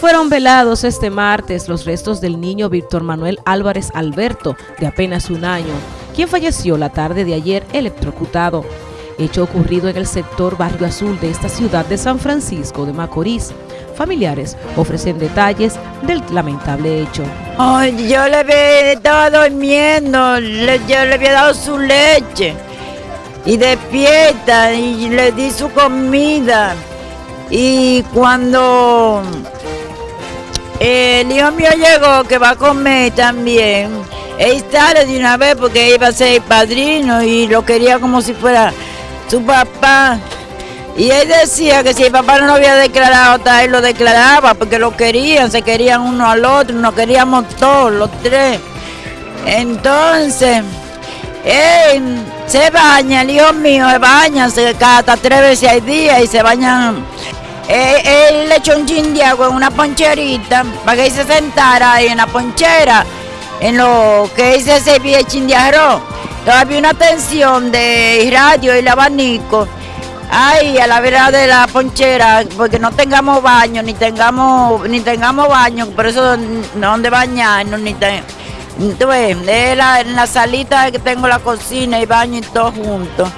Fueron velados este martes los restos del niño Víctor Manuel Álvarez Alberto, de apenas un año, quien falleció la tarde de ayer electrocutado. Hecho ocurrido en el sector Barrio Azul de esta ciudad de San Francisco de Macorís. Familiares ofrecen detalles del lamentable hecho. Ay, yo le había estado durmiendo, le, yo le había dado su leche y despierta y le di su comida. Y cuando el hijo mío llegó, que va a comer también, él de una vez porque iba a ser padrino y lo quería como si fuera su papá. Y él decía que si el papá no lo había declarado, hasta él lo declaraba, porque lo querían, se querían uno al otro, nos queríamos todos, los tres. Entonces, él se baña, el hijo mío se baña, se hasta tres veces al día y se bañan. Él, le echó un chin de agua en una poncherita para que se sentara ahí en la ponchera, en lo que él se servía el chin de. Todavía una tensión de radio y el abanico Ay, a la vera de la ponchera, porque no tengamos baño, ni tengamos, ni tengamos baño, por eso no donde bañarnos, ni te, en la salita que tengo la cocina y baño y todo junto.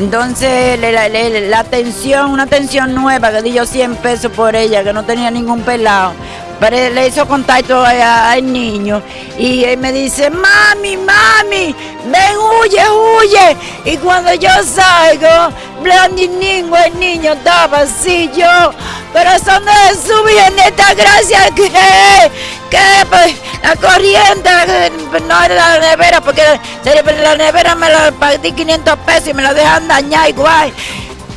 Entonces, la, la, atención, una atención nueva que di yo 100 pesos por ella, que no tenía ningún pelado. Pero le hizo contacto al niño y él me dice, mami, mami, ven, huye, huye. Y cuando yo salgo, Blandiningo, el niño estaba así, yo, corazón de Jesús, esta gracia que, que pues, la corriente, no era la nevera, porque la nevera me la pagué 500 pesos y me la dejan dañar igual.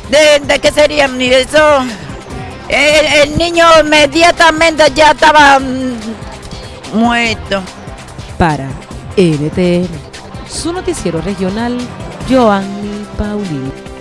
¿De, de qué sería eso? El, niño inmediatamente ya estaba mm, muerto. Para NTN, su noticiero regional, Joanny Paulino.